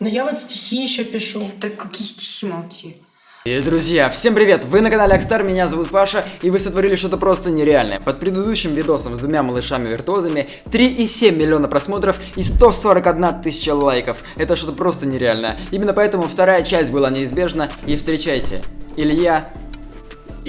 Ну я вот стихи еще пишу. Так какие стихи молчи? И, друзья, всем привет! Вы на канале Акстар, меня зовут Паша, и вы сотворили что-то просто нереальное. Под предыдущим видосом с двумя малышами-виртуозами 3,7 миллиона просмотров и 141 тысяча лайков. Это что-то просто нереальное. Именно поэтому вторая часть была неизбежна, и встречайте, Илья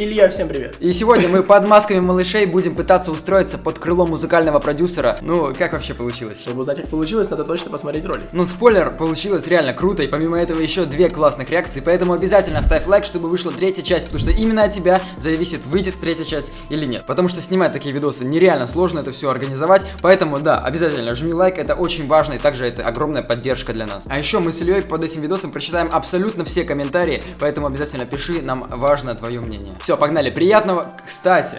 Илья, всем привет. И сегодня мы под масками малышей будем пытаться устроиться под крыло музыкального продюсера. Ну, как вообще получилось? Чтобы узнать, как получилось, надо точно посмотреть ролик. Ну, спойлер, получилось реально круто, и помимо этого еще две классных реакции, поэтому обязательно ставь лайк, чтобы вышла третья часть, потому что именно от тебя зависит, выйдет третья часть или нет. Потому что снимать такие видосы нереально сложно это все организовать, поэтому да, обязательно жми лайк, это очень важно, и также это огромная поддержка для нас. А еще мы с Ильей под этим видосом прочитаем абсолютно все комментарии, поэтому обязательно пиши, нам важно твое мнение. Все, погнали, приятного. Кстати,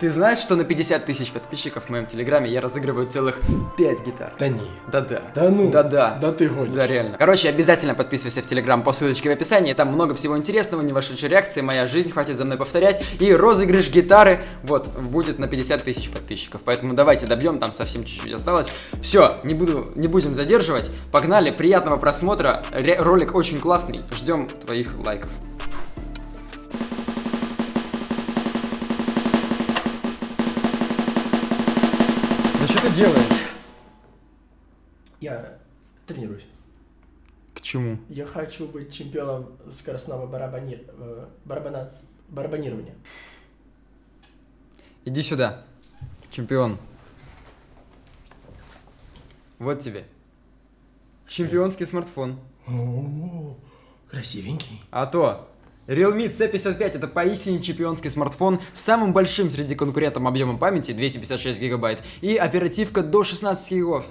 ты знаешь, что на 50 тысяч подписчиков в моем телеграме я разыгрываю целых 5 гитар? Да не. Да-да. Да ну. Да-да. Да ты гонишь. Да, реально. Короче, обязательно подписывайся в Телеграм по ссылочке в описании. Там много всего интересного, не вошедшей реакции, моя жизнь, хватит за мной повторять. И розыгрыш гитары, вот, будет на 50 тысяч подписчиков. Поэтому давайте добьем, там совсем чуть-чуть осталось. Все, не, буду, не будем задерживать. Погнали, приятного просмотра. Ре ролик очень классный. Ждем твоих лайков. Ты делаешь? Я тренируюсь. К чему? Я хочу быть чемпионом скоростного барабани... э, барабана... барабанирования. Иди сюда, чемпион. Вот тебе. Чемпионский смартфон. О, красивенький. А то, Realme C55 это поистине чемпионский смартфон с самым большим среди конкурентов объемом памяти 256 гигабайт и оперативка до 16 гигов.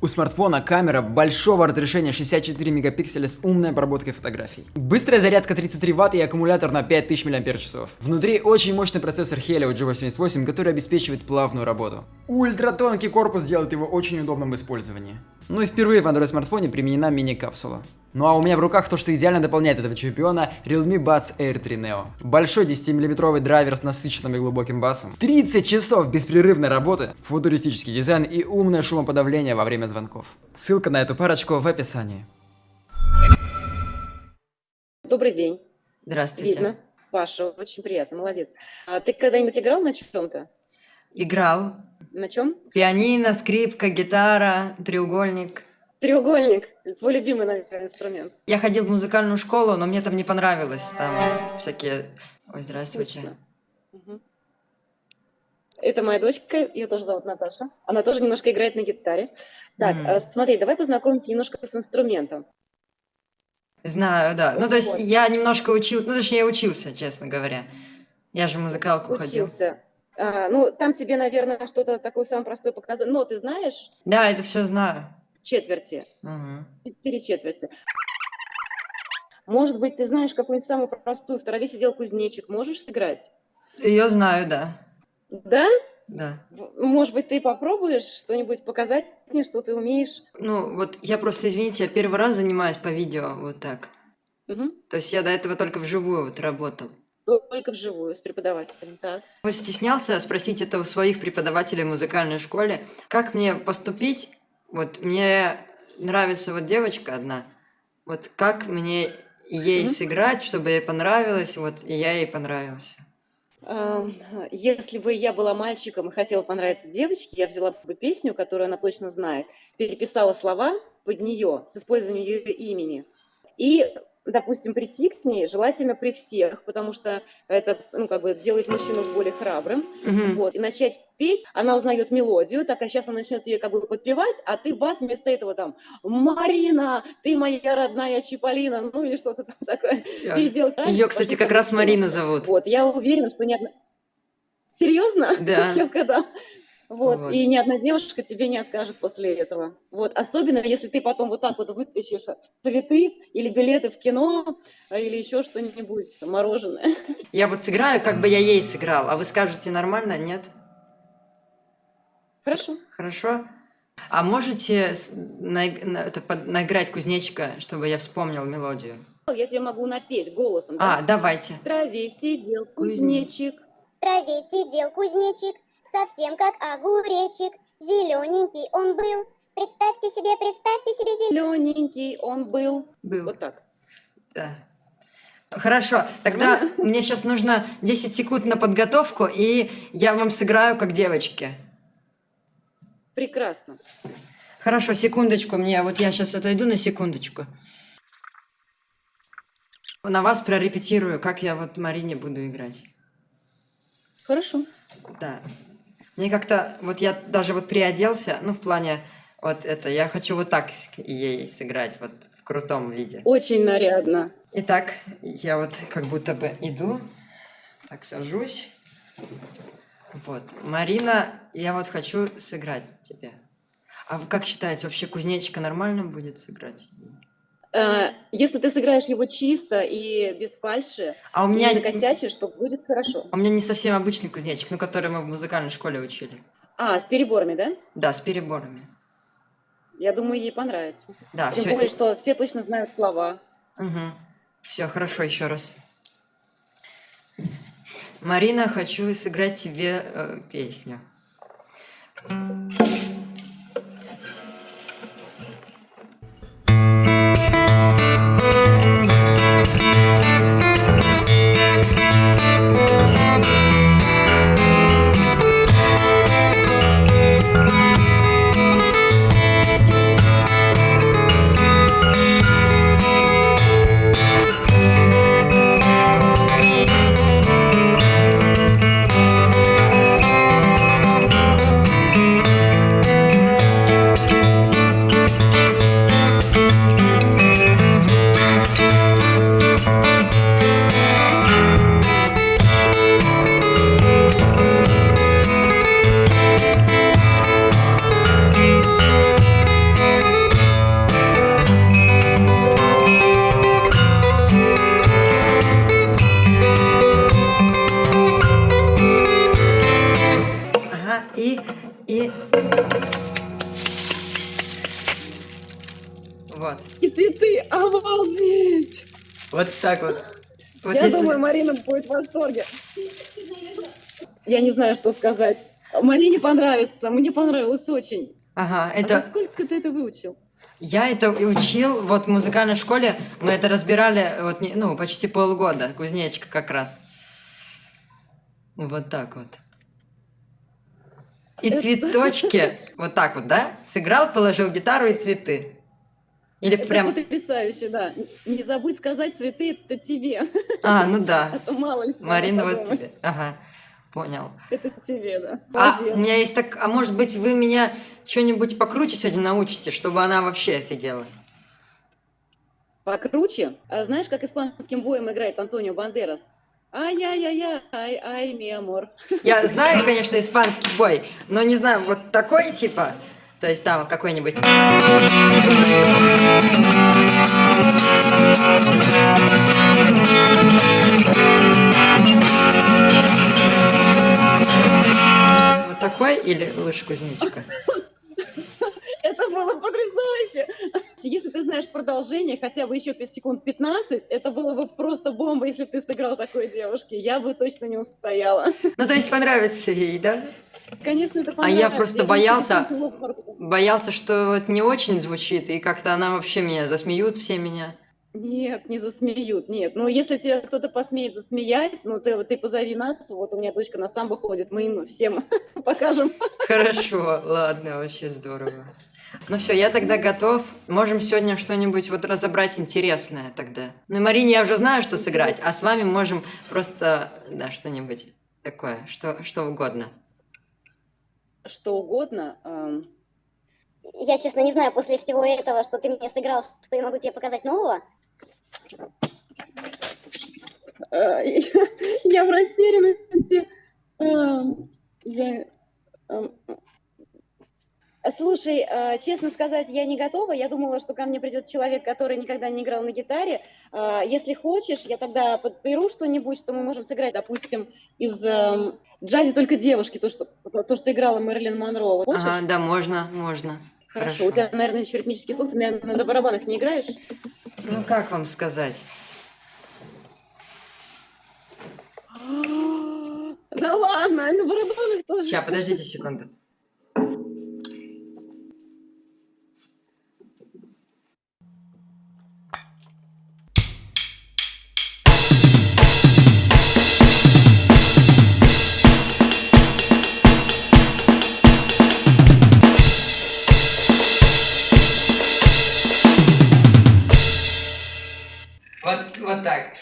У смартфона камера большого разрешения 64 мегапикселя с умной обработкой фотографий. Быстрая зарядка 33 Вт и аккумулятор на 5000 мАч. Внутри очень мощный процессор Helio G88, который обеспечивает плавную работу. Ультратонкий корпус делает его очень удобным в использовании. Ну и впервые в Android смартфоне применена мини-капсула. Ну а у меня в руках то, что идеально дополняет этого чемпиона, Realme Buds Air 3 Neo. Большой 10-мм драйвер с насыщенным и глубоким басом, 30 часов беспрерывной работы, футуристический дизайн и умное шумоподавление во время звонков. Ссылка на эту парочку в описании. Добрый день. Здравствуйте. Видно. Паша, очень приятно, молодец. А ты когда-нибудь играл на чем-то? Играл. На чем? Пианино, скрипка, гитара, треугольник. Треугольник. Твой любимый, наверное, инструмент. Я ходил в музыкальную школу, но мне там не понравилось. Там всякие... Ой, здравствуйте. Это моя дочка, ее тоже зовут Наташа. Она тоже немножко играет на гитаре. Так, а, смотри, давай познакомимся немножко с инструментом. Знаю, да. Ну, то есть я немножко учил... Ну, точнее, учился, честно говоря. Я же в музыкалку ходил. Учился. А, ну, там тебе, наверное, что-то такое самое простое показать. Но ты знаешь Да, это все знаю. четверти, Мгм. четыре четверти. Может быть, ты знаешь какую-нибудь самую простую, в траве сидел кузнечик, можешь сыграть? Ее знаю, да. Да? Да. Может быть, ты попробуешь что-нибудь показать мне, что ты умеешь? Ну, вот я просто, извините, я первый раз занимаюсь по видео вот так. Мгм. То есть я до этого только вживую вот работал. Только вживую с преподавателем, так? Вот стеснялся спросить это у своих преподавателей в музыкальной школе, как мне поступить. Вот мне нравится вот девочка одна, вот как мне ей Мгм. сыграть, чтобы ей понравилось, вот и я ей понравился. Если бы я была мальчиком и хотела понравиться девочке, я взяла бы песню, которую она точно знает, переписала слова под нее с использованием ее имени. И, допустим, прийти к ней желательно при всех, потому что это, ну, как бы делает мужчину более храбрым. Мгм. Вот, и начать петь, она узнает мелодию, так, а сейчас она начнет тебе как бы подпевать, а ты бас вместо этого там «Марина, ты моя родная Чиполлина», ну или что-то там такое. переделать. Ее, кстати, как раз Марина зовут. Вот, я уверена, что ни одна... Серьезно? Да. Кевка, да. Вот. Вот. и ни одна девушка тебе не откажет после этого. Вот, особенно если ты потом вот так вот вытащишь цветы или билеты в кино, а, или еще что-нибудь, мороженое. Я вот сыграю, как бы я ей сыграл, а вы скажете нормально, нет? Хорошо. Хорошо? А можете наиг- на- это, под- наиграть кузнечика, чтобы я вспомнил мелодию? Я тебе могу напеть голосом. А, да? давайте. В траве сидел Кузнечик. кузнечик, В траве сидел кузнечик, совсем как огуречек. Зелененький он был, Представьте себе, представьте себе Зелененький он был. Был. Вот так. Да. Хорошо, тогда мне сейчас нужно 10 секунд на подготовку, и я вам сыграю как девочки. Прекрасно. Хорошо, секундочку мне, вот я сейчас отойду на секундочку. На вас прорепетирую, как я вот Марине буду играть. Хорошо. Да. Мне как-то, вот я даже вот приоделся, ну, в плане, вот это, я хочу вот так ей сыграть, вот в крутом виде. Очень нарядно. Итак, я вот как будто бы иду, так сажусь. Вот, Марина, я вот хочу сыграть тебе. А вы как считаете, вообще кузнечика нормально будет сыграть? Э, Если ты сыграешь его чисто и без фальши, А у меня, накосячишь, то будет хорошо. у меня не совсем обычный кузнечик, ну, который мы в музыкальной школе учили. А, с переборами, да? Да, с переборами. Я думаю, ей понравится. Да, Тем все. более, что все точно знают слова. Все, хорошо, еще раз. Марина, хочу сыграть тебе э, песню. Восторге. Я не знаю, что сказать. Марине понравится, мне понравилось очень. Ага, А это... за сколько ты это выучил? Я это учил, вот в музыкальной школе мы это разбирали, вот, не- ну, почти полгода, кузнечика как раз. Вот так вот. И цветочки, вот так вот, да? Сыграл, положил гитару и цветы. Или Это прям... потрясающе, да. Не забудь сказать, цветы это тебе. А, ну да. А то мало ли что. Марина, вот тебе. Ага, понял. Это тебе, да. А у меня есть так... А может быть, вы меня что-нибудь покруче сегодня научите, чтобы она вообще офигела? Покруче. А знаешь, как испанским боем играет Антонио Бандерас? Ай-яй-яй-яй, ай, ми амор. Я знаю, конечно, испанский бой, но не знаю, вот такой типа. То есть там какой-нибудь... Вот такой или лучше кузнечика? Это было потрясающе. Если ты знаешь продолжение, хотя бы еще 5 секунд 15, это было бы просто бомба, если ты сыграл такой девушке. Я бы точно не устояла. Ну, то есть понравится ей, да? Конечно, это А я просто боялся-. Боялся, что вот не очень звучит, и как-то она вообще меня засмеют все меня. Нет, не засмеют, нет. Ну, если тебя кто-то посмеет засмеять, ну, ты, ты позови нас, вот у меня дочка на самбо ходит, мы им всем покажем. Хорошо, ладно, вообще здорово. Ну все, я тогда готов. Можем сегодня что-нибудь вот разобрать интересное тогда. Ну Марине я уже знаю, что сыграть, а с вами можем просто, да, что-нибудь такое, что, что угодно. Что угодно. эм, Я, честно, не знаю, после всего этого, что ты мне сыграл, что я могу тебе показать нового. э, Я в растерянности. Эм, Я... эм, Слушай, э, честно сказать, я не готова. Я думала, что ко мне придет человек, который никогда не играл на гитаре. Э, Если хочешь, я тогда подберу что-нибудь, что мы можем сыграть, допустим, из эм, джазе только девушки, то, что, то, что играла Мэрилин Монро. Хочешь? Ага, да, можно, можно. Хорошо. У тебя, наверное, еще ритмический слух, ты, наверное, на барабанах не играешь? Ну как вам сказать? Да ладно, на барабанах тоже. Сейчас, подождите секунду. Вот, вот так.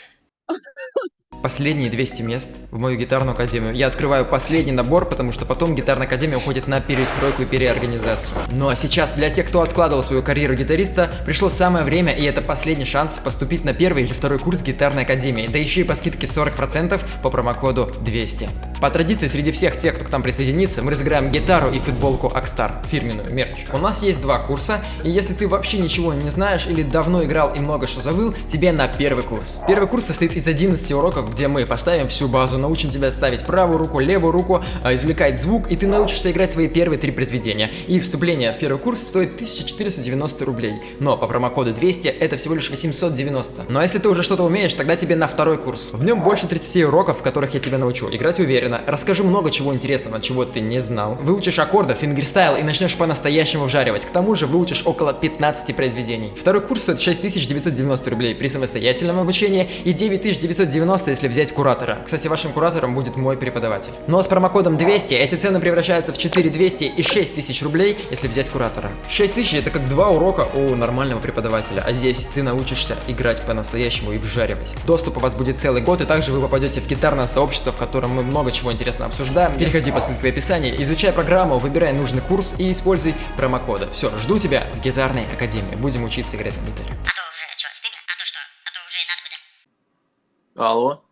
Последние 200 мест в мою гитарную академию. Я открываю последний набор, потому что потом гитарная академия уходит на перестройку и переорганизацию. Ну а сейчас для тех, кто откладывал свою карьеру гитариста, пришло самое время, и это последний шанс поступить на первый или второй курс гитарной академии, да еще и по скидке 40% по промокоду 200. По традиции, среди всех тех, кто к нам присоединится, мы разыграем гитару и футболку Акстар, фирменную мерч. У нас есть два курса, и если ты вообще ничего не знаешь или давно играл и много что забыл, тебе на первый курс. Первый курс состоит из 11 уроков, где мы поставим всю базу, научим тебя ставить правую руку, левую руку, а, извлекать звук, и ты научишься играть свои первые три произведения. И вступление в первый курс стоит 1490 рублей, но по промокоду 200 это всего лишь 890. Ну а если ты уже что-то умеешь, тогда тебе на второй курс. В нем больше 30 уроков, в которых я тебя научу играть уверенно, расскажу много чего интересного, чего ты не знал, выучишь аккорды, фингерстайл и начнешь по-настоящему вжаривать. К тому же выучишь около 15 произведений. Второй курс стоит 6990 рублей при самостоятельном обучении и 9990, если взять куратора. Кстати, вашим куратором будет мой преподаватель. Но с промокодом 200 эти цены превращаются в 4200 и 6000 рублей, если взять куратора. 6000 это как два урока у нормального преподавателя, а здесь ты научишься играть по-настоящему и вжаривать. Доступ у вас будет целый год, и также вы попадете в гитарное сообщество, в котором мы много чего интересного обсуждаем. Переходи по ссылке в описании, изучай программу, выбирай нужный курс и используй промокоды. Все, жду тебя в гитарной академии. Будем учиться играть на гитаре. А то уже что, стыдно? А то что? А то уже надо будет. Алло,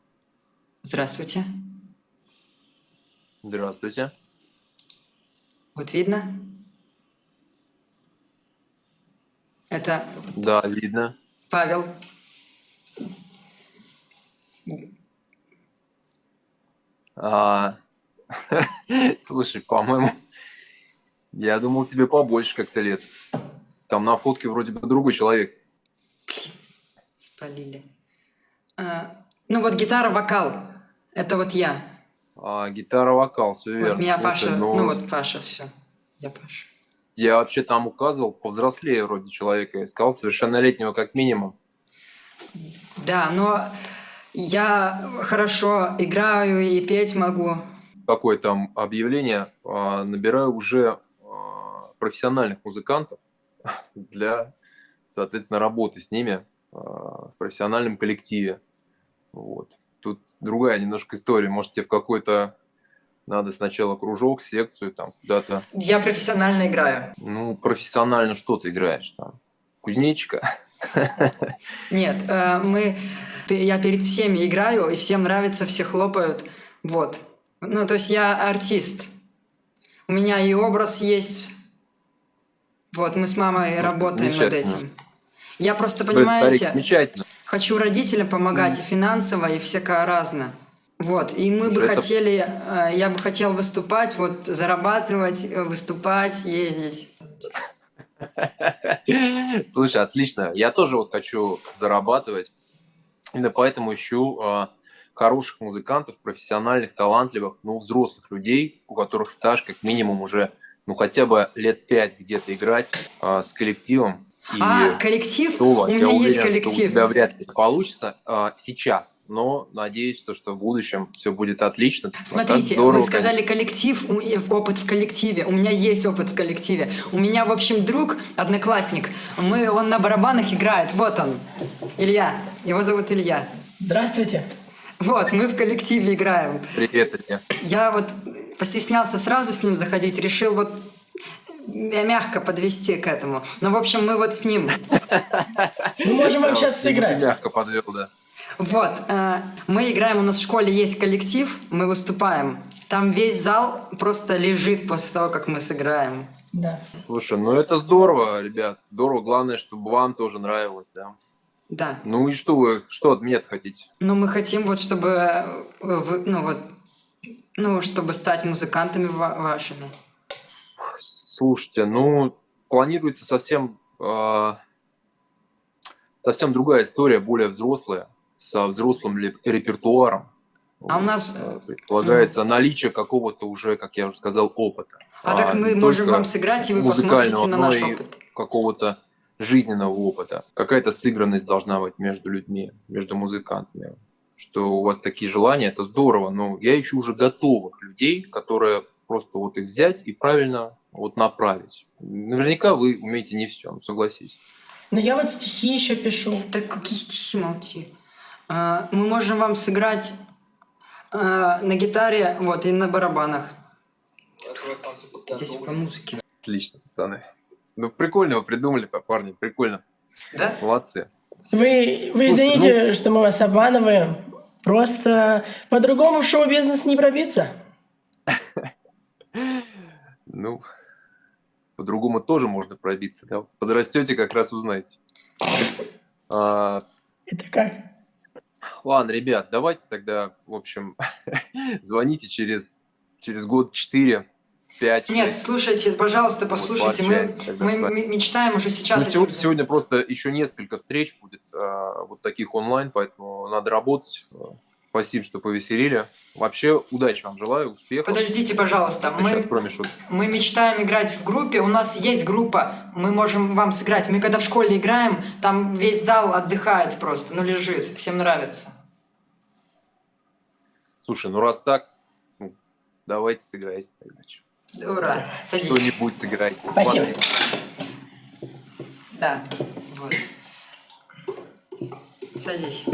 Здравствуйте. здравствуйте. Вот видно? Это Да, видно. Павел. А, слушай, по-моему, я думал, тебе побольше как-то лет. Там на фотке вроде бы другой человек. Спалили. А, ну вот гитара, вокал. Это вот я. А, гитара, вокал, все верно. Вот меня Слушай, Паша. ну, Ну вот Паша, все. Я Паша. Я вообще там указывал повзрослее вроде человека. Искал совершеннолетнего как минимум. Да, но я хорошо играю и петь могу. Какое там объявление? А, набираю уже а, профессиональных музыкантов для, соответственно, работы с ними а, в профессиональном коллективе. Вот. Тут другая немножко история. Может, тебе в какой-то надо сначала кружок, секцию, там куда-то. Я профессионально играю. Ну, профессионально что ты играешь там? Кузнечика? Нет, э, мы... Я перед всеми играю, и всем нравится, все хлопают. Вот. Ну, то есть я артист. У меня и образ есть. Вот, мы с мамой Слушай, работаем над этим. Я просто, Блин, старик, понимаете, замечательно. Хочу родителям помогать и финансово, и всякое разное. Вот, и мы бы это- хотели, э, я бы хотел выступать, вот, зарабатывать, э, выступать, ездить. Слушай, отлично. Я тоже вот хочу зарабатывать. Именно поэтому ищу а, хороших музыкантов, профессиональных, талантливых, ну, взрослых людей, у которых стаж как минимум уже, ну, хотя бы лет пять где-то играть а, с коллективом. И А, коллектив? соло. У меня Я уверен, есть что у коллектив. тебя вряд ли это получится а, сейчас, но надеюсь, что, что в будущем все будет отлично. А Смотрите, здорово, вы сказали коллектив, опыт в коллективе. У меня есть опыт в коллективе. У меня, в общем, друг, одноклассник. Мы, он на барабанах играет. Вот он, Илья. Его зовут Илья. Здравствуйте. Вот, мы в коллективе играем. Привет, Илья. Я вот постеснялся сразу с ним заходить, решил вот мягко подвести к этому. Ну, в общем, мы вот с ним. Мы можем вам сейчас сыграть. Мягко подвел, да. Вот, э, мы играем, у нас в школе есть коллектив, мы выступаем. Там весь зал просто лежит после того, как мы сыграем. Да. Слушай, ну это здорово, ребят, здорово. Главное, чтобы вам тоже нравилось, да. Да. Ну и что вы, что от меня хотите? Но мы хотим вот, чтобы, э, вы- ну вот, ну, чтобы стать музыкантами ва- вашими. Слушайте, ну планируется совсем э, совсем другая история, более взрослая, со взрослым репертуаром. А у нас, Э, предполагается наличие какого-то уже, как я уже сказал, опыта. А так мы можем вам сыграть, и вы посмотрите на наш опыт. какого-то жизненного опыта. Какая-то сыгранность должна быть между людьми, между музыкантами. Что у вас такие желания, это здорово, но я ищу уже готовых людей, которые просто вот их взять и правильно вот направить. Наверняка вы умеете не все, согласитесь. Но я вот стихи еще пишу. Так какие стихи молчи. А, мы можем вам сыграть а, на гитаре, вот, и на барабанах. Здесь по музыке. Отлично, пацаны. Ну, прикольно вы придумали, парни, прикольно. Да? Молодцы. Вы, вы извините, что мы вас обманываем. Просто по-другому в шоу-бизнес не пробиться. Ну, по-другому тоже можно пробиться, да? Подрастете, как раз узнаете. А, Это как? ладно, ребят, давайте тогда, в общем, звоните через, через год 4, 5, Нет, слушайте, пожалуйста, послушайте, мы, тогда мы с вами. м- мечтаем уже сейчас Ну, этим- сегодня, сегодня просто еще несколько встреч будет а, вот таких онлайн, поэтому надо работать. Спасибо, что повеселили. Вообще, удачи вам желаю, успехов. Подождите, пожалуйста, мы, Сейчас мы мечтаем играть в группе, у нас есть группа, мы можем вам сыграть. Мы когда в школе играем, там весь зал отдыхает просто, ну лежит, всем нравится. Слушай, ну раз так, ну, давайте сыграйте тогда. Ура, садись. Что-нибудь сыграйте. Спасибо. Ладно, Да, вот. Садись.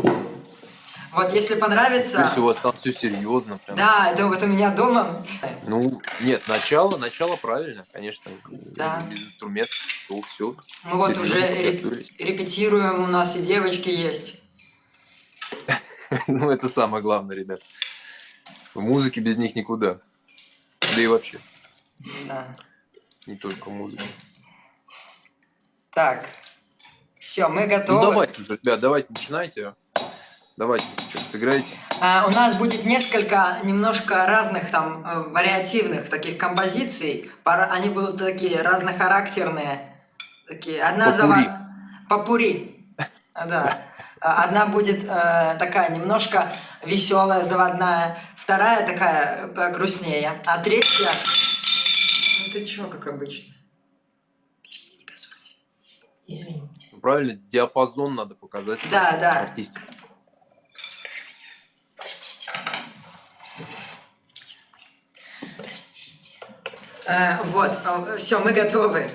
Вот, если понравится... То есть у вас там все серьезно. Прям. Да, это вот у меня дома. Ну, нет, начало, начало правильно, конечно. Да. Без инструментов, то все. Мы вот уже реп- репетируем, у нас и девочки есть. Ну, это самое главное, ребят. В музыке без них никуда. Да и вообще, Да. не только музыка. Так. Все, мы Ну, готовы. давайте уже, ребят, давайте начинайте. Давайте, что-то сыграйте. А, у нас будет несколько немножко разных там э, вариативных таких композиций. Они будут такие разнохарактерные. Такие. Одна Попурри. зава- Попури. Да. Одна будет э, такая немножко веселая, заводная. Вторая такая э, грустнее. А третья... Ну ты чё, как обычно? Извините. Правильно, диапазон надо показать. Да, да. Артисте. Э, вот, все, мы готовы.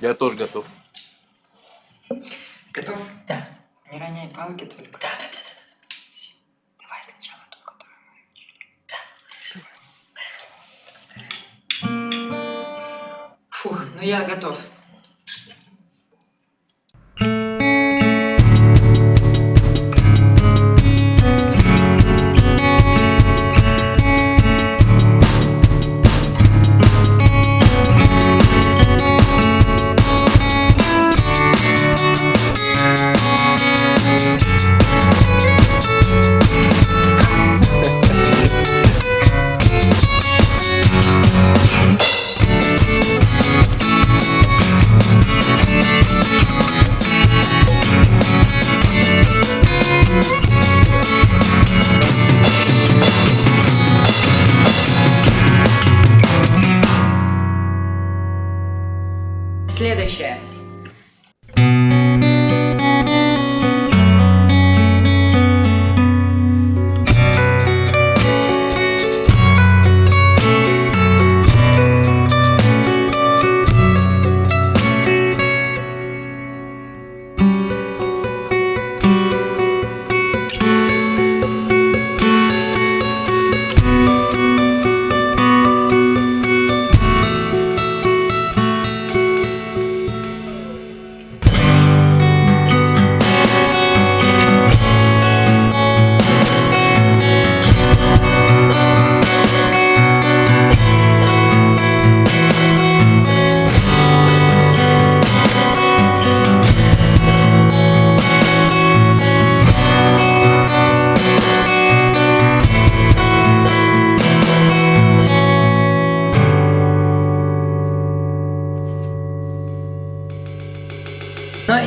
Я тоже готов. Готов? Да. Не роняй палки только. Да, да, да, да. Давай сначала ту, которую мы учили. Да. Фух, ну я готов. Следующее.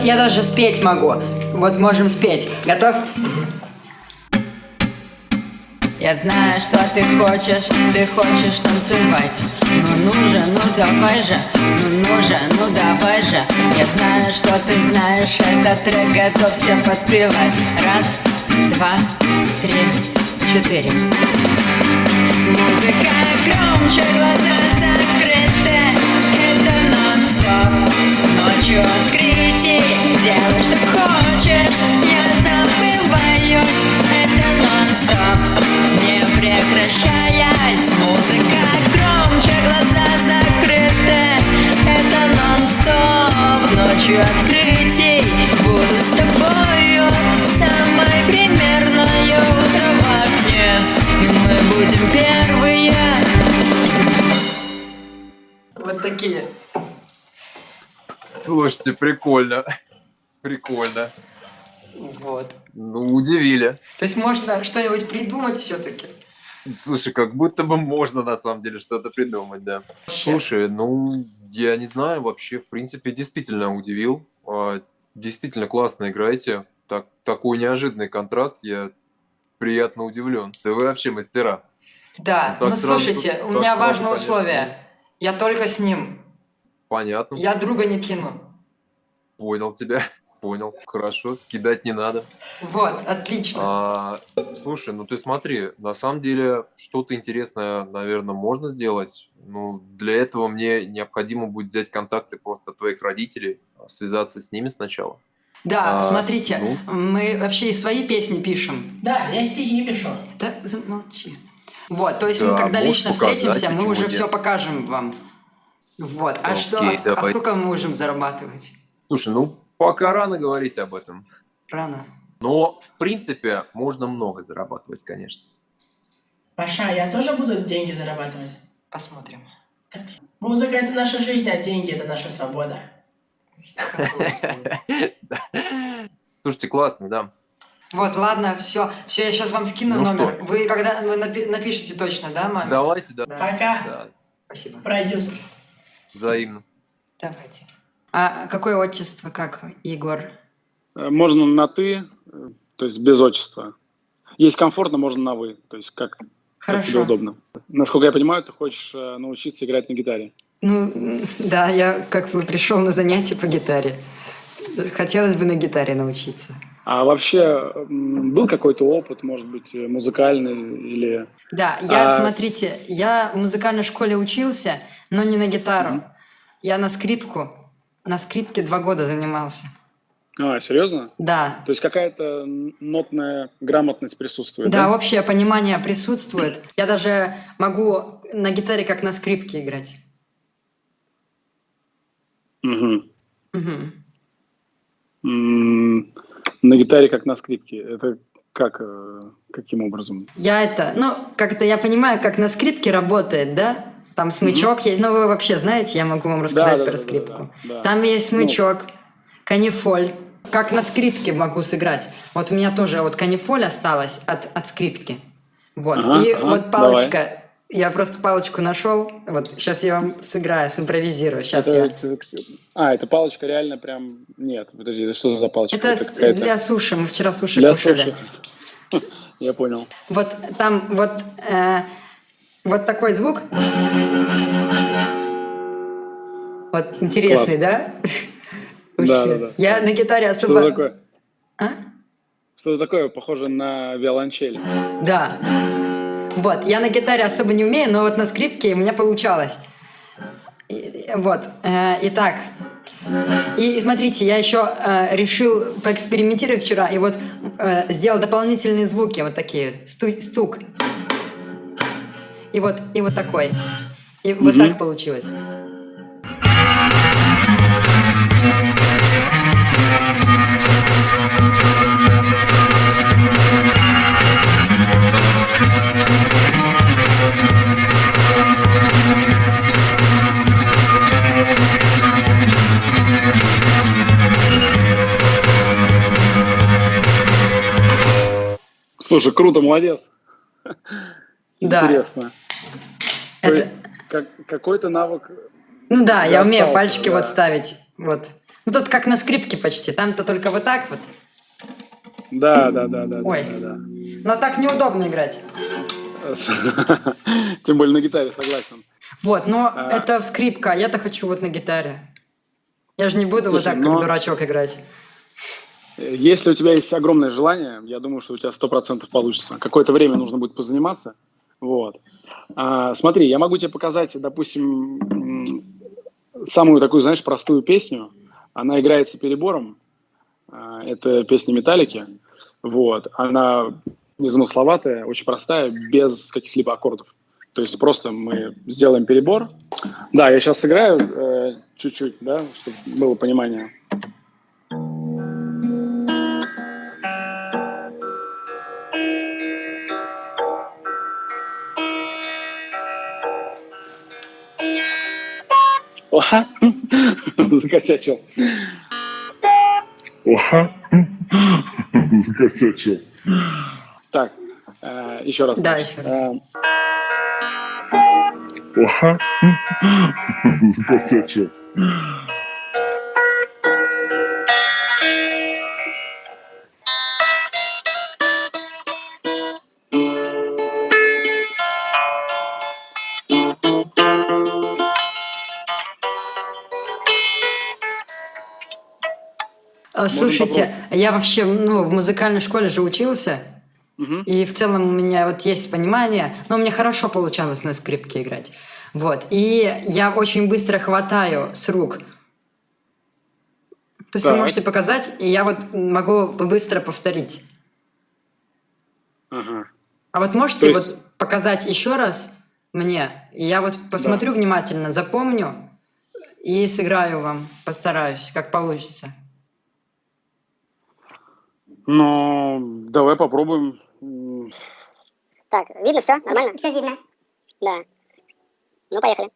Я даже спеть могу. Вот можем спеть. Готов? Я знаю, что ты хочешь, ты хочешь танцевать. Ну ну же, ну давай же, ну ну же, ну давай же. Я знаю, что ты знаешь этот трек, готовься подпевать. Раз, два, три, четыре. Музыка громче, глаза закрыты. Это нон-стоп. Ночью открытий Делай, что хочешь, я забываюсь. Это нон-стоп, не прекращаясь. Музыка громче, глаза закрыты. Это нон-стоп, ночью открытий Буду с тобою. Самой примерною Утро в окне, и мы будем первые. Вот такие. Слушайте, прикольно. Прикольно. Вот Ну, удивили. То есть можно что-нибудь придумать все-таки Слушай, как будто бы можно на самом деле что-то придумать, да. Слушай, ну, я не знаю, вообще, в принципе, действительно удивил. А, Действительно классно играете. Так, такой неожиданный контраст, я приятно удивлен. Да вы вообще мастера. Да, Ну, ну слушайте, у меня важное понятно. условие Я только с ним Понятно. Я друга не кину Понял тебя. Понял. Хорошо. Кидать не надо. Вот, отлично А, слушай, ну ты смотри, на самом деле что-то интересное, наверное, можно сделать. Ну, для этого мне необходимо будет взять контакты просто твоих родителей, связаться с ними сначала. Да, А, смотрите, ну? мы вообще и свои песни пишем Да, я стихи пишу. Да замолчи Вот, то есть мы Да, когда можешь лично показать, встретимся, мы уже нет? все покажем вам Вот, а Окей, что, а, а сколько мы можем зарабатывать? Слушай, ну пока рано говорить об этом. Рано Но, в принципе, можно много зарабатывать, конечно. Паша, я тоже буду деньги зарабатывать? Посмотрим Так, Музыка — это наша жизнь, а деньги — это наша свобода. Слушайте, классно, да. Вот, ладно, все, все, я сейчас вам скину Ну номер. что? Вы когда вы напи- напишите точно, да, маме? Давайте, да. Да. Пока. Да, Спасибо. Продюсер. взаимно. Давайте. А какое отчество, как Егор? Э, Можно на «ты», э, то есть без отчества. Есть комфортно, можно на «вы», то есть как, как тебе Хорошо. удобно. Насколько я понимаю, ты хочешь э, научиться играть на гитаре. Ну, да, я как бы пришел на занятия по гитаре. Хотелось бы на гитаре научиться. А вообще был какой-то опыт, может быть, музыкальный или... Да, я, А- смотрите, я в музыкальной школе учился, но не на гитару. Я на скрипку. На скрипке два года занимался. А, серьезно? Да. То есть какая-то нотная грамотность присутствует, Да, да? общее понимание присутствует. Я даже могу на гитаре как на скрипке играть. Мгм. М, На гитаре как на скрипке. Это как, э, каким образом? Я это, ну, как-то я понимаю, как на скрипке работает, да? Там смычок есть. Ну, вы вообще знаете, я могу вам рассказать да, про да, скрипку. да, да. Там есть Ну. смычок, канифоль. Как на скрипке могу сыграть. Вот у меня тоже вот канифоль осталась от, от скрипки. Вот. Ага, И ага, вот палочка. Я просто палочку нашел. Вот сейчас я вам сыграю, симпровизирую. Сейчас Это- я. это- А, это палочка реально прям... Нет, подожди, это что за палочка? Это, какая-то- для суши. Мы вчера суши Для кушали. суши. Я понял. Вот там вот, э, вот такой звук. Вот интересный, да? Да, Вообще. да, да. Я на гитаре Что особо... такое? А? Что такое? Похоже на виолончель. Да. Вот, я на гитаре особо не умею, но вот на скрипке у меня получалось. И- Вот, э, итак. И смотрите, я еще э, решил поэкспериментировать вчера, и вот э, сделал дополнительные звуки, вот такие, сту- стук. И вот, и вот такой. И вот Мгм. так получилось. Слушай, круто, молодец. Да. Интересно. То Это- есть как, какой-то навык... Ну да, я умею остался, пальчики вот да. ставить. Вот. Ну тут как на скрипке почти. Там-то только вот так вот. Да, да, да, да. Ой. да, да. Но так неудобно играть. Тем более на гитаре, согласен. Вот, но А. это скрипка, а я-то хочу вот на гитаре. Я же не буду вот Слушай, так, но- как дурачок играть. Если у тебя есть огромное желание, я думаю, что у тебя сто процентов получится. Какое-то время нужно будет позаниматься. Вот. А, смотри, я могу тебе показать, допустим, самую такую, знаешь, простую песню. Она играется перебором. А, это песня Металлики. Вот. Она незамысловатая, очень простая, без каких-либо аккордов. То есть просто мы сделаем перебор. Да, я сейчас сыграю э, чуть-чуть, да, чтобы было понимание. Закосячил. Закосячил. Так, э, еще раз. Да, значит. еще раз. Э, Закосячил. А, Слушайте, я вообще ну, в музыкальной школе же учился, мгм. и в целом у меня вот есть понимание, но меня хорошо получалось на скрипке играть. Вот. И я очень быстро хватаю с рук. То есть вы Так. можете показать, и я вот могу быстро повторить. Ага. А вот можете То есть- вот показать еще раз мне, и я вот посмотрю внимательно, запомню и сыграю вам, постараюсь, как получится. Ну, давай попробуем. Так, видно все? Нормально? Все видно. Да. Ну, поехали.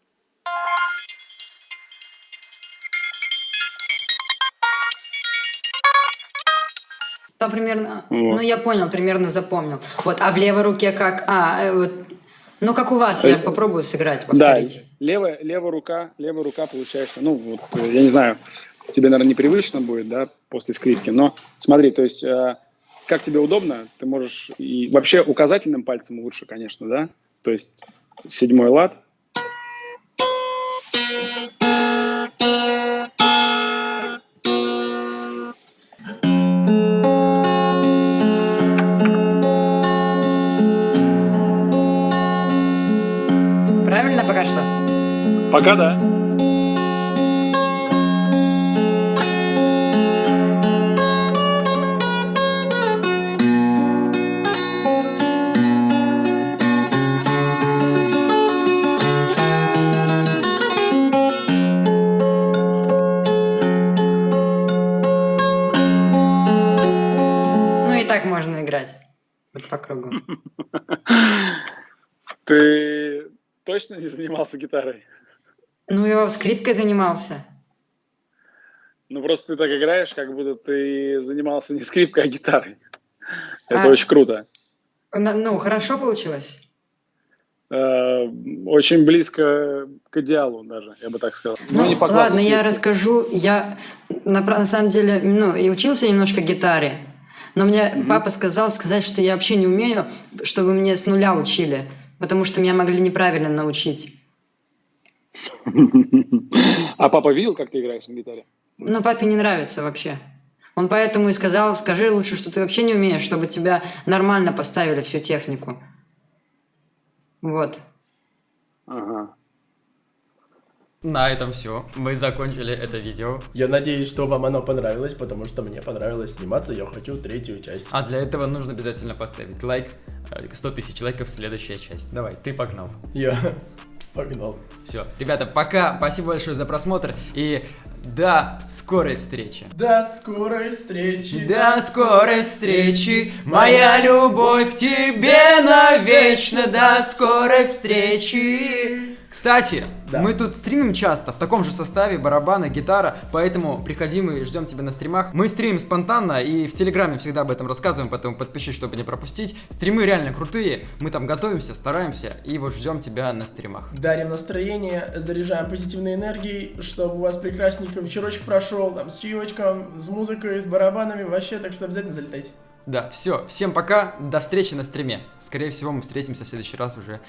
Там примерно, Вот. ну я понял, примерно запомнил. Вот, а в левой руке как, а, э, вот, ну как у вас, я Э, попробую сыграть, Да, повторить. левая, левая рука, левая рука получается, ну, вот, я не знаю, тебе, наверное, непривычно будет, да, после скрипки, но смотри, то есть, э, как тебе удобно, ты можешь, и вообще указательным пальцем лучше, конечно, да, то есть седьмой лад, Правильно пока что? пока да. Так можно играть. Вот по кругу. Ты точно не занимался гитарой? Ну я скрипкой занимался. Ну, просто ты так играешь, как будто ты занимался не скрипкой, а гитарой. Это А. очень круто. На- Ну, хорошо получилось? Э, Очень близко к идеалу даже, я бы так сказал. Ну, не по классу ладно, я расскажу. Я на, на самом деле, ну, и учился немножко гитаре, но мне папа сказал сказать, что я вообще не умею, чтобы мне с нуля учили, потому что меня могли неправильно научить. А папа видел, как ты играешь на гитаре? Но папе не нравится вообще. Он поэтому и сказал, скажи лучше, что ты вообще не умеешь, чтобы тебя нормально поставили всю технику. Вот. Ага. На этом все. Мы закончили это видео. Я надеюсь, что вам оно понравилось, потому что мне понравилось сниматься, я хочу третью часть. А для этого нужно обязательно поставить лайк. Э, 100 тысяч лайков, следующая часть. Давай, ты погнал. Я погнал. Все. Ребята, пока. Спасибо большое за просмотр. И до скорой встречи. До скорой встречи. До скорой встречи, моя любовь к тебе навечно. До скорой встречи. Кстати, Да. мы тут стримим часто, в таком же составе, барабаны, гитара, поэтому приходи, мы ждем тебя на стримах. Мы стримим спонтанно и в Телеграме всегда об этом рассказываем, поэтому подпишись, чтобы не пропустить. Стримы реально крутые, мы там готовимся, стараемся и вот ждем тебя на стримах. Дарим настроение, заряжаем позитивной энергией, чтобы у вас прекрасненько вечерочек прошел, там, с чаечком, с музыкой, с барабанами, вообще, так что обязательно залетайте. Да, все, всем пока, до встречи на стриме. Скорее всего, мы встретимся в следующий раз уже на